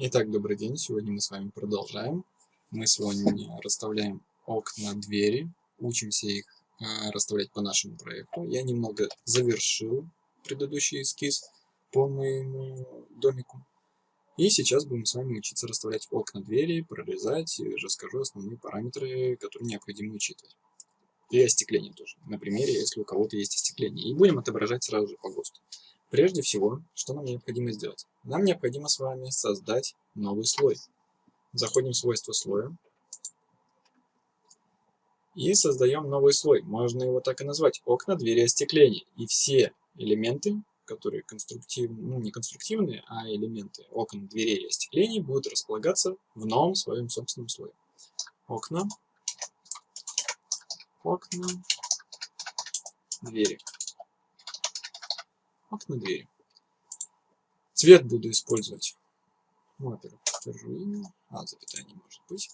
Итак, добрый день. Сегодня мы с вами продолжаем. Мы сегодня расставляем окна, двери, учимся их э, расставлять по нашему проекту. Я немного завершил предыдущий эскиз по моему домику. И сейчас будем с вами учиться расставлять окна, двери, прорезать и расскажу основные параметры, которые необходимо учитывать. И остекление тоже. На примере, если у кого-то есть остекление. И будем отображать сразу же по ГОСТу. Прежде всего, что нам необходимо сделать? Нам необходимо с вами создать новый слой. Заходим в свойства слоя. И создаем новый слой. Можно его так и назвать. Окна, двери, остекление. И все элементы, которые конструктивные, ну не конструктивные, а элементы окон, дверей и остеклений будут располагаться в новом своем собственном слое. Окна, окна, двери окна, двери. Цвет буду использовать. Ну, во-первых, держу имя. А, запятая не может быть.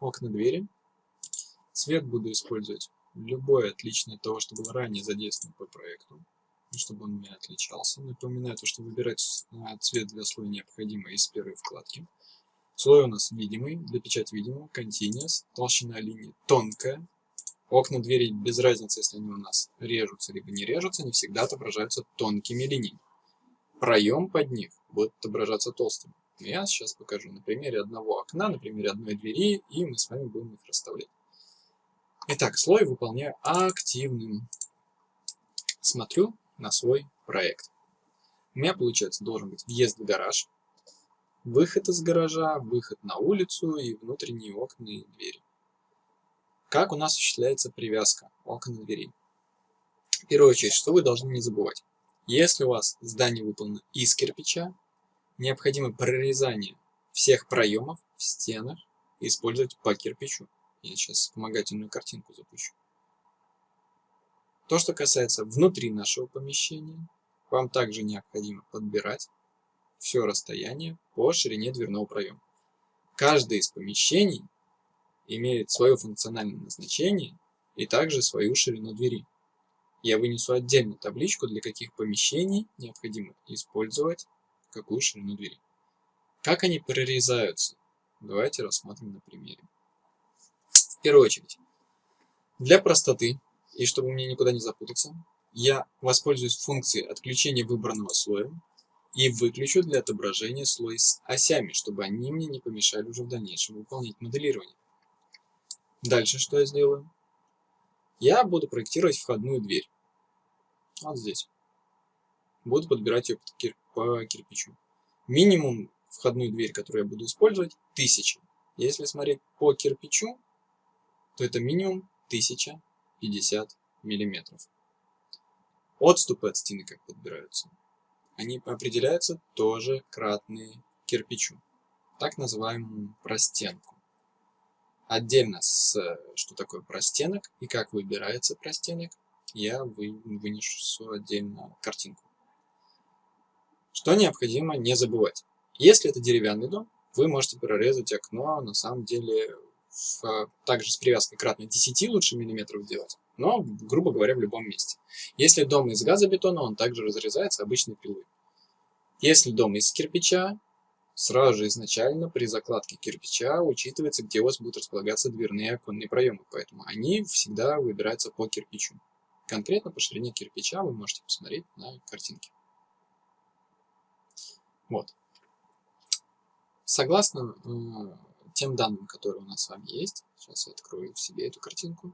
Окна, двери. Цвет буду использовать любой отличный от того, что было ранее задействовано по проекту, чтобы он не отличался. Напоминаю, то, что выбирать а, цвет для слоя необходимо из первой вкладки. Слой у нас видимый, для печати видимого, continuous, толщина линии тонкая, Окна, двери, без разницы, если они у нас режутся либо не режутся, они всегда отображаются тонкими линиями. Проем под них будет отображаться толстым. Я сейчас покажу на примере одного окна, на примере одной двери, и мы с вами будем их расставлять. Итак, слой выполняю активным. Смотрю на свой проект. У меня, получается, должен быть въезд в гараж, выход из гаража, выход на улицу и внутренние окна и двери. Как у нас осуществляется привязка окон и дверей? В первую очередь, что вы должны не забывать. Если у вас здание выполнено из кирпича, необходимо прорезание всех проемов в стенах использовать по кирпичу. Я сейчас вспомогательную картинку запущу. То, что касается внутри нашего помещения, вам также необходимо подбирать все расстояние по ширине дверного проема. Каждое из помещений имеет свое функциональное назначение и также свою ширину двери. Я вынесу отдельно табличку, для каких помещений необходимо использовать какую ширину двери. Как они прорезаются? Давайте рассмотрим на примере. В первую очередь, для простоты, и чтобы мне никуда не запутаться, я воспользуюсь функцией отключения выбранного слоя и выключу для отображения слой с осями, чтобы они мне не помешали уже в дальнейшем выполнять моделирование. Дальше что я сделаю? Я буду проектировать входную дверь. Вот здесь. Буду подбирать ее по кирпичу. Минимум входную дверь, которую я буду использовать, 1000. Если смотреть по кирпичу, то это минимум 1050 миллиметров. Отступы от стены как подбираются? Они определяются тоже кратные кирпичу, так называемую простенку. Отдельно, с, что такое простенок и как выбирается простенок, я вы, вынесу отдельно картинку. Что необходимо не забывать. Если это деревянный дом, вы можете прорезать окно, на самом деле, в, также с привязкой кратно 10 лучше миллиметров делать, но, грубо говоря, в любом месте. Если дом из газобетона, он также разрезается обычной пилой. Если дом из кирпича, Сразу же изначально при закладке кирпича учитывается, где у вас будут располагаться дверные оконные проемы, поэтому они всегда выбираются по кирпичу. Конкретно по ширине кирпича вы можете посмотреть на картинке. Вот. Согласно э, тем данным, которые у нас с вами есть, сейчас я открою в себе эту картинку.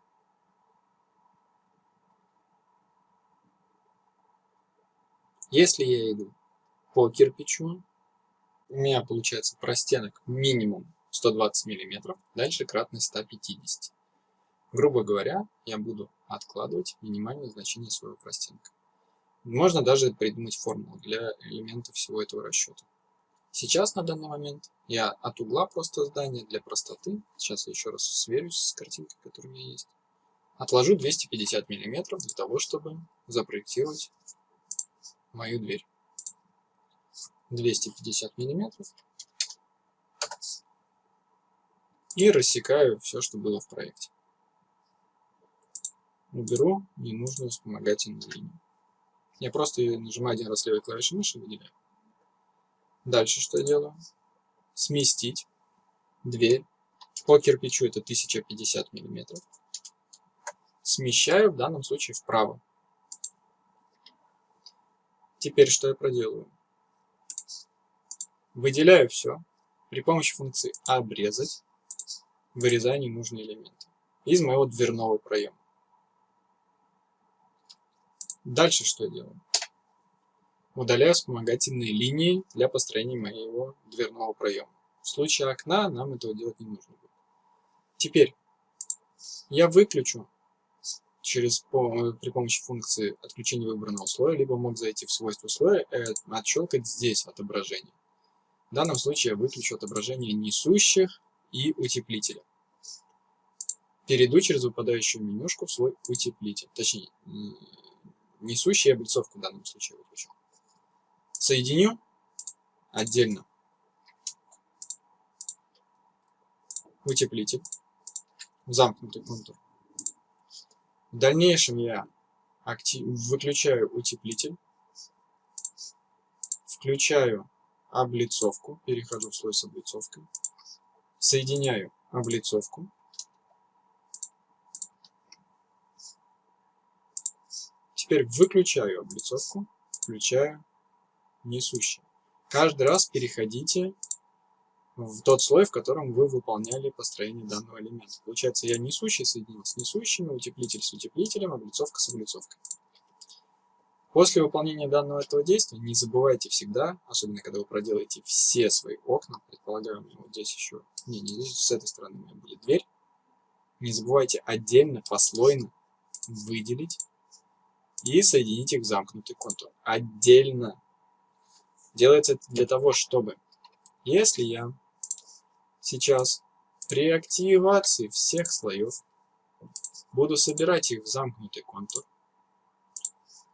Если я иду по кирпичу, у меня получается простенок минимум 120 мм, дальше кратность 150. Грубо говоря, я буду откладывать минимальное значение своего простенка. Можно даже придумать формулу для элементов всего этого расчета. Сейчас на данный момент я от угла просто здания для простоты, сейчас я еще раз сверюсь с картинкой, которая у меня есть, отложу 250 мм для того, чтобы запроектировать мою дверь. 250 миллиметров и рассекаю все, что было в проекте. Уберу ненужную вспомогательную линию. Я просто нажимаю один раз левой клавишей мыши, выделяю. Дальше что я делаю? Сместить дверь. По кирпичу это 1050 миллиметров. Смещаю в данном случае вправо. Теперь что я проделаю? Выделяю все. При помощи функции обрезать вырезаю ненужные элементы из моего дверного проема. Дальше что делаю? Удаляю вспомогательные линии для построения моего дверного проема. В случае окна нам этого делать не нужно будет. Теперь я выключу через, при помощи функции отключения выбранного слоя, либо мог зайти в свойства слоя и отщелкать здесь отображение. В данном случае я выключу отображение несущих и утеплителя. Перейду через выпадающую менюшку в слой утеплитель. Точнее, несущий облицовку в данном случае выключу. Соединю отдельно утеплитель, замкнутый контур. В дальнейшем я актив... выключаю утеплитель, включаю облицовку, перехожу в слой с облицовкой, соединяю облицовку, теперь выключаю облицовку, включаю несущий. Каждый раз переходите в тот слой, в котором вы выполняли построение данного элемента. Получается, я несущий соединил с несущими, утеплитель с утеплителем, облицовка с облицовкой. После выполнения данного этого действия не забывайте всегда, особенно когда вы проделаете все свои окна, предполагаю, вот здесь еще, не, не здесь, с этой стороны у меня будет дверь, не забывайте отдельно, послойно выделить и соединить их в замкнутый контур. Отдельно. Делается это для того, чтобы, если я сейчас при активации всех слоев буду собирать их в замкнутый контур.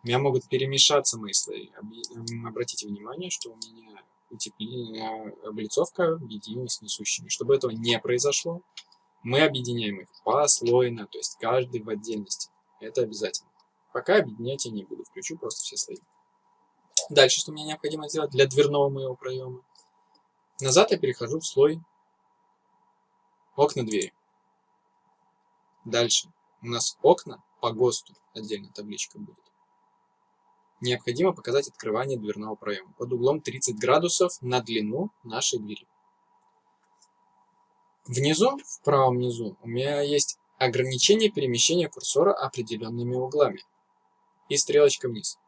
У меня могут перемешаться мои слои. Обратите внимание, что у меня утепление, облицовка объединилась с несущими. Чтобы этого не произошло, мы объединяем их послойно, то есть каждый в отдельности. Это обязательно. Пока объединять я не буду, включу просто все слои. Дальше, что мне необходимо сделать для дверного моего проема. Назад я перехожу в слой окна двери. Дальше. У нас окна по ГОСТу, отдельно табличка будет. Необходимо показать открывание дверного проема под углом 30 градусов на длину нашей двери. Внизу, в правом низу, у меня есть ограничение перемещения курсора определенными углами. И стрелочка вниз.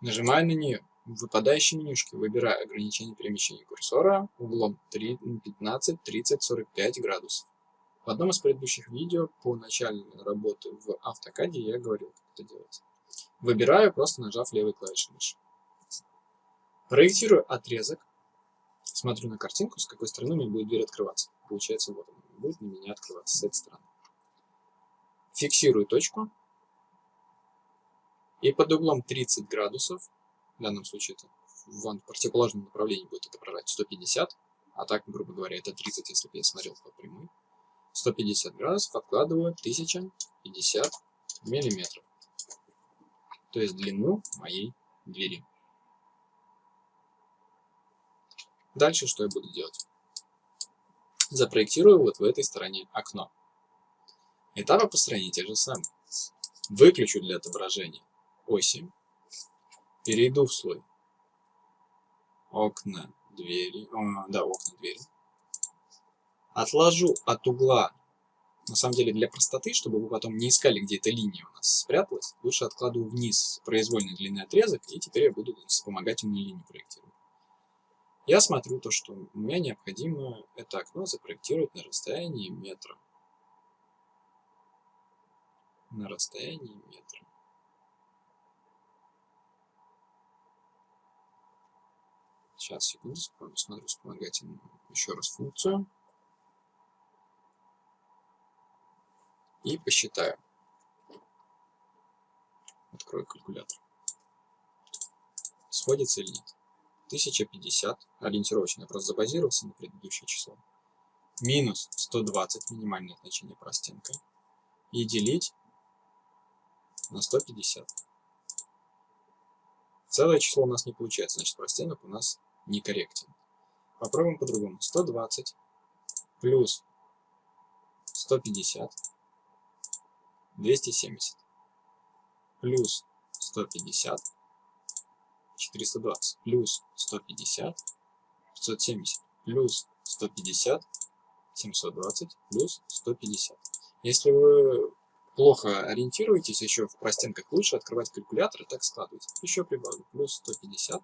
Нажимаю на нее. В выпадающей менюшке выбираю ограничение перемещения курсора углом 15, 30, 45 градусов. В одном из предыдущих видео по начальной работе в автокаде я говорил, как это делать. Выбираю, просто нажав левой клавишей мыши. Проектирую отрезок. Смотрю на картинку, с какой стороны мне будет дверь открываться. Получается, вот она будет на меня открываться с этой стороны. Фиксирую точку. И под углом 30 градусов, в данном случае это в противоположном направлении будет отображать 150, а так, грубо говоря, это 30, если бы я смотрел по прямой. 150 градусов откладываю 1050 миллиметров. То есть длину моей двери. Дальше что я буду делать? Запроектирую вот в этой стороне окно. Этапы построения те же самые. Выключу для отображения оси. Перейду в слой окна, двери. О, да, окна, двери отложу от угла, на самом деле для простоты, чтобы вы потом не искали, где эта линия у нас спряталась, лучше откладываю вниз произвольный длинный отрезок, и теперь я буду вспомогательную линию проектировать. Я смотрю то, что меня необходимо это окно запроектировать на расстоянии метра. На расстоянии метра. Сейчас, секунду, смотрю вспомогательную еще раз функцию. И посчитаю. Открою калькулятор. Сходится или нет? 1050, ориентировочно, я просто забазировался на предыдущее число. Минус 120, минимальное значение простенка. И делить на 150. Целое число у нас не получается, значит простенок у нас некорректен. Попробуем по-другому. 120 плюс 150, 270, плюс 150, 420, плюс 150, 570, плюс 150, 720, плюс 150. Если вы плохо ориентируетесь еще в простенках, лучше открывать калькулятор и так складывать. Еще прибавлю. Плюс 150,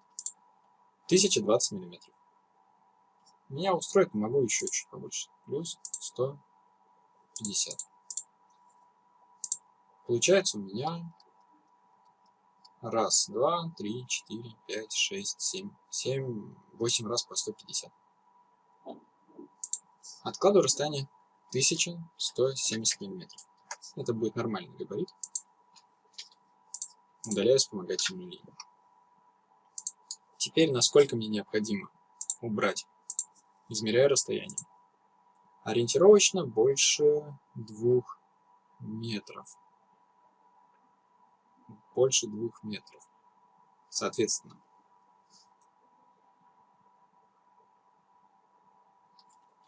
1020 миллиметров. Меня устроит, могу еще чуть побольше. Плюс 150. Получается у меня раз, два, три, четыре, пять, шесть, семь, семь, восемь раз по 150. Откладываю расстояние 1170 миллиметров. Это будет нормальный габарит. Удаляю вспомогательную линию. Теперь, насколько мне необходимо убрать. Измеряю расстояние. Ориентировочно больше двух метров. Больше двух метров. Соответственно.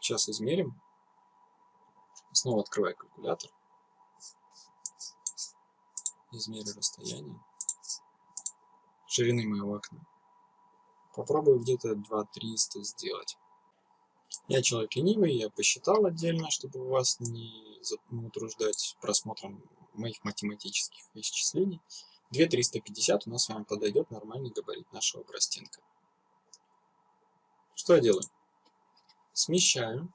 Сейчас измерим. Снова открываю калькулятор измерю расстояние ширины моего окна. Попробую где-то 2300 сделать. Я человек ленивый, я посчитал отдельно, чтобы вас не, утруждать просмотром моих математических исчислений. 2350 у нас с вами подойдет нормальный габарит нашего простенка. Что я делаю? Смещаю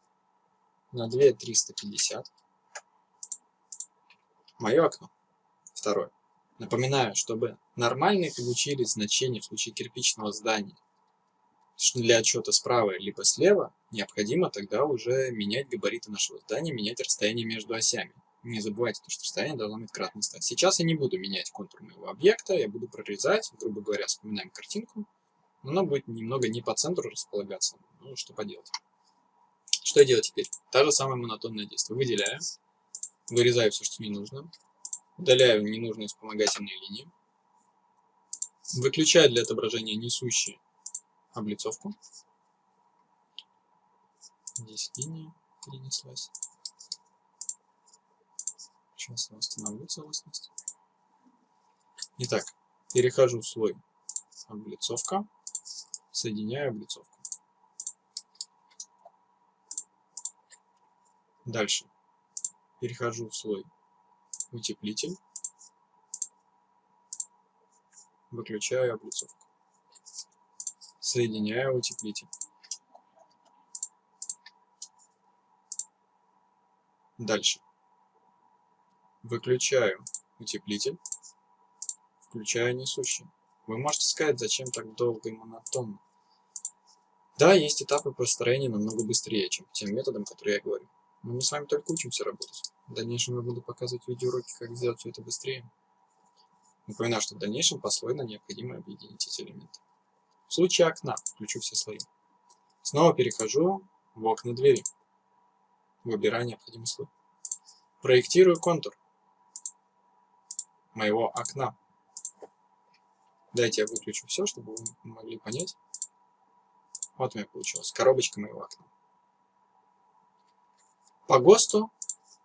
на 2350 мое окно. Второе. Напоминаю, чтобы нормальные получили значение в случае кирпичного здания для отчета справа либо слева, необходимо тогда уже менять габариты нашего здания, менять расстояние между осями. Не забывайте, что расстояние должно быть кратно 100. Сейчас я не буду менять контур моего объекта, я буду прорезать, грубо говоря, вспоминаем картинку. Оно будет немного не по центру располагаться. Ну, что поделать. Что я делаю теперь? Та же самая монотонное действие. Выделяю, вырезаю все, что не нужно. Удаляю ненужные вспомогательные линии. Выключаю для отображения несущие облицовку. Здесь линия перенеслась. Сейчас я восстановлю целостность. Итак, перехожу в слой облицовка, соединяю облицовку. Дальше перехожу в слой утеплитель, выключаю облицовку, соединяю утеплитель. Дальше. Выключаю утеплитель, включаю несущий. Вы можете сказать, зачем так долго и монотонно. Да, есть этапы построения намного быстрее, чем тем методом, который я говорю. Но мы с вами только учимся работать. В дальнейшем я буду показывать видеоуроки, как сделать все это быстрее. Напоминаю, что в дальнейшем послойно необходимо объединить эти элементы. В случае окна включу все слои. Снова перехожу в окна двери. Выбираю необходимый слой. Проектирую контур моего окна. Дайте я выключу все, чтобы вы могли понять. Вот у меня получилось. Коробочка моего окна. По ГОСТу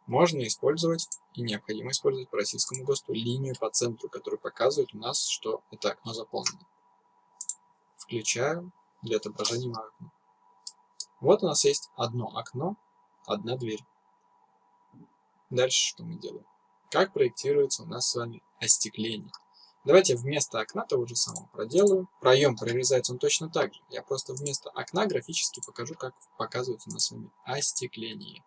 можно использовать и необходимо использовать по российскому ГОСТу линию по центру, которая показывает у нас, что это окно заполнено. Включаю для отображения моего окна. Вот у нас есть одно окно, одна дверь. Дальше что мы делаем? Как проектируется у нас с вами остекление? Давайте вместо окна того же самого проделаю. Проем прорезается он точно так же. Я просто вместо окна графически покажу, как показывается у нас с вами остекление.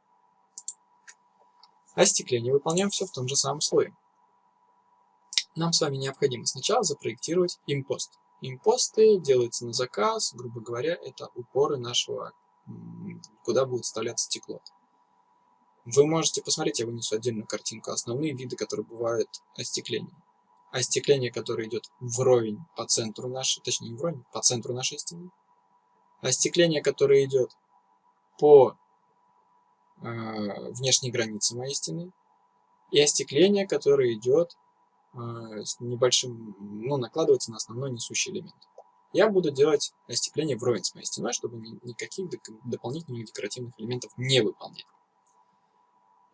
Остекление выполняем все в том же самом слое. Нам с вами необходимо сначала запроектировать импост. Импосты делаются на заказ, грубо говоря, это упоры нашего, куда будет вставляться стекло. Вы можете посмотреть, я вынесу отдельную картинку, основные виды, которые бывают остекления. Остекление, которое идет вровень по центру нашей, точнее не вровень, по центру нашей стены. Остекление, которое идет по э, внешней границы моей стены. И остекление, которое идет э, с небольшим, ну, накладывается на основной несущий элемент. я буду делать остекление вровень с моей стеной, чтобы никаких дополнительных декоративных элементов не выполнять.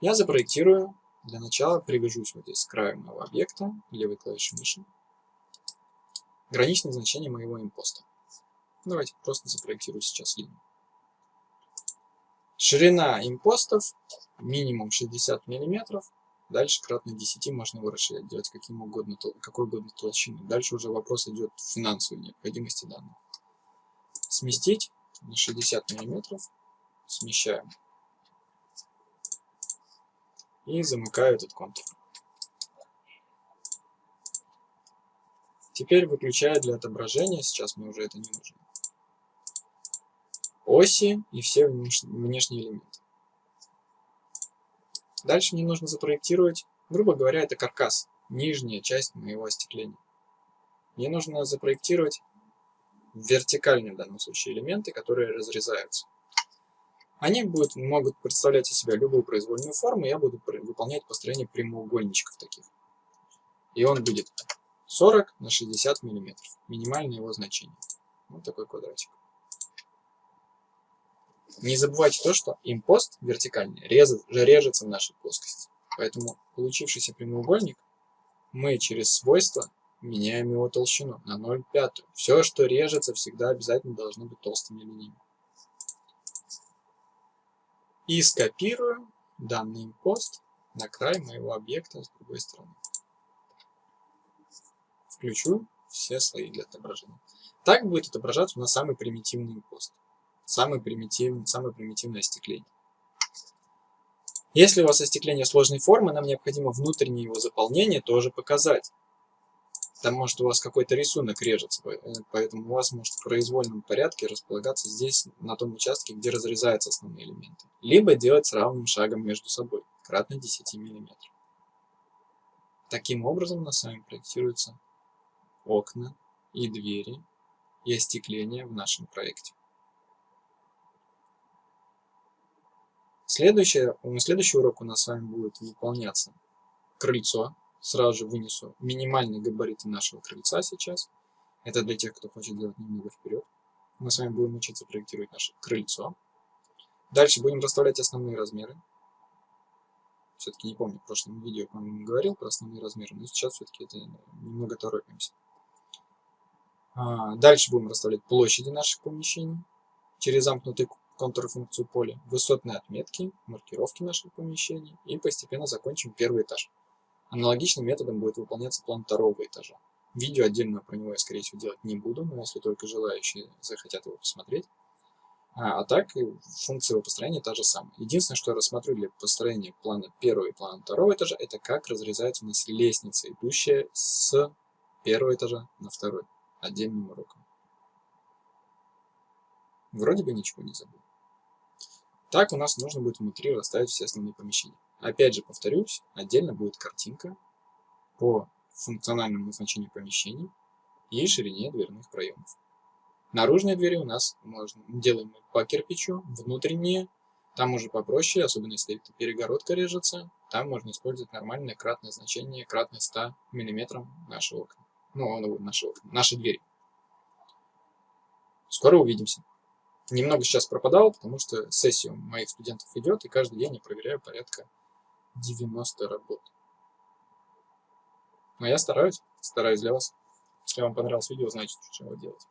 Я запроектирую, для начала привяжусь вот здесь к краю моего объекта, левой клавишей мыши, граничное значение моего импоста. Давайте просто запроектирую сейчас линию. Ширина импостов минимум 60 мм, Дальше кратно 10 можно его расширять, делать каким угодно, какой угодно толщины. Дальше уже вопрос идет в финансовой необходимости данных. Сместить на 60 мм. Смещаем. И замыкаю этот контур. Теперь выключаю для отображения, сейчас мне уже это не нужно, оси и все внешние элементы. Дальше мне нужно запроектировать, грубо говоря, это каркас, нижняя часть моего остекления. Мне нужно запроектировать вертикальные в данном случае элементы, которые разрезаются. Они будут, могут представлять из себя любую произвольную форму, я буду выполнять построение прямоугольничков таких. И он будет 40 на 60 миллиметров, минимальное его значение. Вот такой квадратик. Не забывайте то, что импост вертикальный резет, режется в нашей плоскости. Поэтому получившийся прямоугольник мы через свойства меняем его толщину на 0,5. Все, что режется, всегда обязательно должно быть толстыми линиями. И скопирую данный импост на край моего объекта с другой стороны. Включу все слои для отображения. Так будет отображаться у нас самый примитивный импост самый примитивный, самое примитивное остекление. Если у вас остекление сложной формы, нам необходимо внутреннее его заполнение тоже показать. Там может у вас какой-то рисунок режется, поэтому у вас может в произвольном порядке располагаться здесь, на том участке, где разрезаются основные элементы. Либо делать с равным шагом между собой, кратно 10 мм. Таким образом у нас с вами проектируются окна и двери и остекление в нашем проекте. Следующее, следующий урок у нас с вами будет выполняться крыльцо. Сразу же вынесу минимальные габариты нашего крыльца сейчас. Это для тех, кто хочет делать немного вперед. Мы с вами будем учиться проектировать наше крыльцо. Дальше будем расставлять основные размеры. Все-таки не помню, в прошлом видео, по-моему, говорил про основные размеры, но сейчас все-таки это немного торопимся. А, дальше будем расставлять площади наших помещений через замкнутый контрфункцию поля, высотные отметки, маркировки наших помещений и постепенно закончим первый этаж. Аналогичным методом будет выполняться план второго этажа. Видео отдельно про него я, скорее всего, делать не буду, но если только желающие захотят его посмотреть. А, а так, функция его построения та же самая. Единственное, что я рассмотрю для построения плана первого и плана второго этажа, это как разрезается у нас лестница, идущая с первого этажа на второй, отдельным уроком. Вроде бы ничего не забыл. Так у нас нужно будет внутри расставить все основные помещения. Опять же, повторюсь, отдельно будет картинка по функциональному назначению помещений и ширине дверных проемов. Наружные двери у нас можно, делаем по кирпичу, внутренние, там уже попроще, особенно если перегородка режется, там можно использовать нормальное кратное значение, кратное 100 мм нашего окна. Ну, нашего окна, наши двери. Скоро увидимся. Немного сейчас пропадал, потому что сессия моих студентов идет, и каждый день я проверяю порядка 90 работ. Но я стараюсь, стараюсь для вас. Если вам понравилось видео, значит, что делать.